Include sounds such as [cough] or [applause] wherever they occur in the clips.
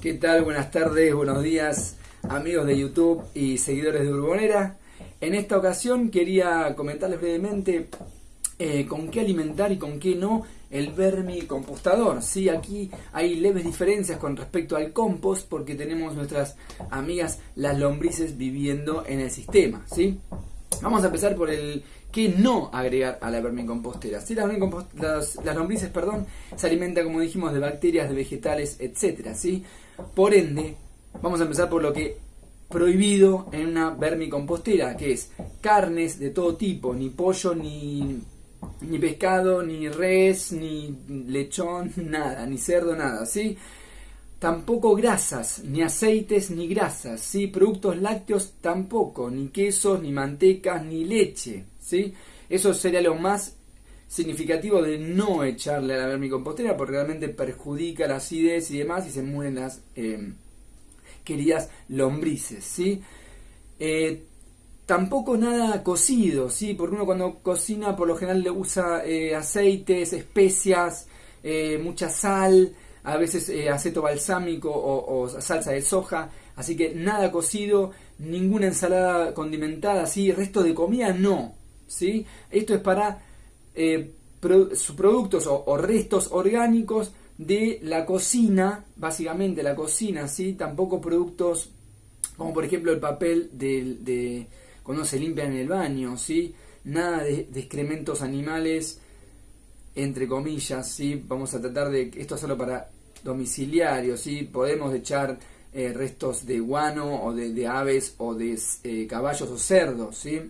¿Qué tal? Buenas tardes, buenos días, amigos de YouTube y seguidores de Urbonera. En esta ocasión quería comentarles brevemente eh, con qué alimentar y con qué no el vermicompostador. Sí, aquí hay leves diferencias con respecto al compost porque tenemos nuestras amigas las lombrices viviendo en el sistema. ¿sí? Vamos a empezar por el que no agregar a la vermicompostera. Si las, las, lombrices perdón, se alimentan, como dijimos, de bacterias, de vegetales, etc. ¿sí? Por ende, vamos a empezar por lo que prohibido en una vermicompostera, que es carnes de todo tipo, ni pollo, ni, ni pescado, ni res, ni lechón, [laughs] nada, ni cerdo, nada, ¿sí? Tampoco grasas, ni aceites, ni grasas, ¿sí? Productos lácteos tampoco, ni quesos, ni mantecas, ni leche, ¿sí? Eso sería lo más significativo de no echarle a la vermicompostera porque realmente perjudica la acidez y demás y se mueren las eh, queridas lombrices, ¿sí? Eh, tampoco nada cocido, ¿sí? Porque uno cuando cocina por lo general le usa eh, aceites, especias, mucha sal, a veces eh, aceto balsámico o, salsa de soja, así que nada cocido, ninguna ensalada condimentada, ¿sí? resto de comida no, ¿sí? Esto es para eh, productos o, restos orgánicos de la cocina, básicamente la cocina, ¿sí? Tampoco productos como por ejemplo el papel de, de cuando se limpia en el baño, ¿sí? Nada de excrementos animales, entre comillas, ¿sí? Vamos a tratar de, esto solo para domiciliarios, ¿sí? Podemos echar eh, restos de guano o de, aves o de eh, caballos o cerdos, ¿sí?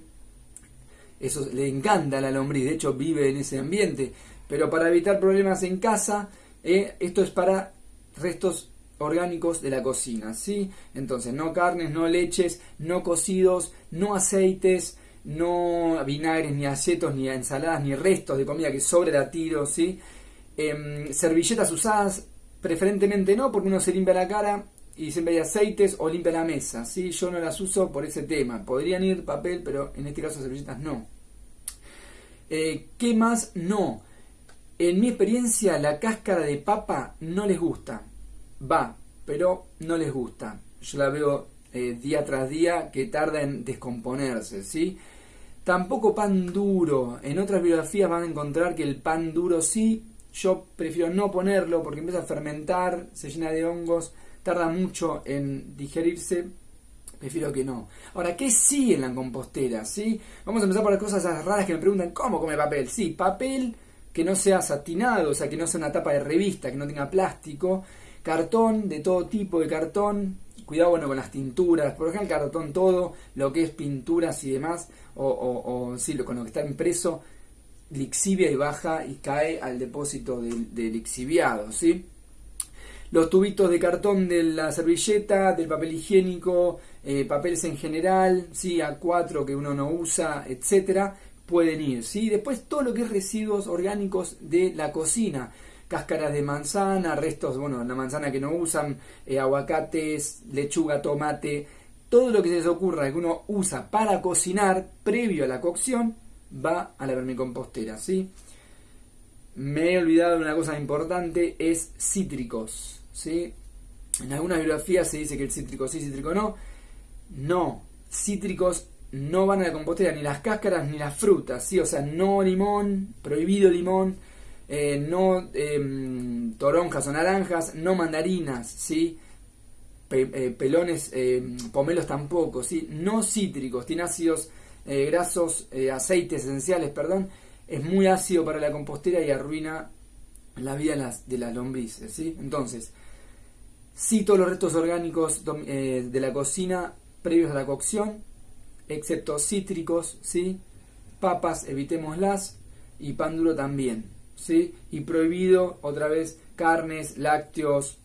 Eso le encanta la lombriz, de hecho vive en ese ambiente. Pero para evitar problemas en casa, eh, esto es para restos orgánicos de la cocina, ¿sí? Entonces, no carnes, no leches, no cocidos, no aceites, no vinagres, ni acetos, ni ensaladas, ni restos de comida que sobre la tiro, ¿sí? Em, servilletas usadas, preferentemente no, porque uno se limpia la cara y siempre hay aceites o limpia la mesa, ¿sí? Yo no las uso por ese tema. Podrían ir papel, pero en este caso servilletas no. Eh, ¿Qué más? No. En mi experiencia, la cáscara de papa no les gusta. Va, pero no les gusta. Yo la veo eh, día tras día que tarda en descomponerse, ¿sí? Tampoco pan duro. En otras biografías van a encontrar que el pan duro sí. Yo prefiero no ponerlo porque empieza a fermentar, se llena de hongos, tarda mucho en digerirse. Prefiero que no. Ahora, ¿qué sí en la compostera? ¿sí? Vamos a empezar por las cosas raras que me preguntan, ¿cómo come papel? Sí, papel que no sea satinado, o sea, que no sea una tapa de revista, que no tenga plástico, cartón de todo tipo de cartón, cuidado bueno con las tinturas, por ejemplo el cartón todo, lo que es pinturas y demás, o, sí, con lo que está impreso, lixivia y baja y cae al depósito de, lixiviado, ¿sí? Los tubitos de cartón de la servilleta, del papel higiénico, eh, papeles en general, ¿sí? A4 que uno no usa, etcétera, pueden ir, ¿sí? Después todo lo que es residuos orgánicos de la cocina, cáscaras de manzana, restos, bueno, la manzana que no usan, eh, aguacates, lechuga, tomate, todo lo que se les ocurra que uno usa para cocinar previo a la cocción va a la vermicompostera, ¿sí? Me he olvidado de una cosa importante, es cítricos, ¿sí? En algunas bibliografías se dice que el cítrico sí, cítrico no. No, cítricos no van a la compostera, ni las cáscaras ni las frutas, ¿sí? O sea, no limón, prohibido limón, eh, no em, toronjas o naranjas, no mandarinas, ¿sí? Eh, pelones, em, pomelos tampoco, ¿sí? No cítricos, tiene ácidos eh, grasos, aceites esenciales, perdón, es muy ácido para la compostera y arruina la vida de las, de lombrices, ¿sí? Entonces, sí todos los restos orgánicos de la cocina previos a la cocción, excepto cítricos, ¿sí? Papas, evitémoslas, y pan duro también. ¿Sí? Y prohibido, otra vez, carnes, lácteos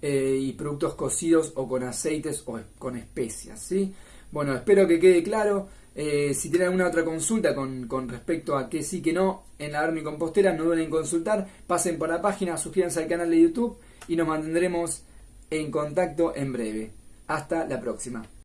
eh, y productos cocidos o con aceites o con especias, ¿sí? Bueno, espero que quede claro. Eh, si tienen alguna otra consulta con, con, respecto a qué sí, que no en la compostera no deben consultar. Pasen por la página, suscríbanse al canal de YouTube y nos mantendremos en contacto en breve. Hasta la próxima.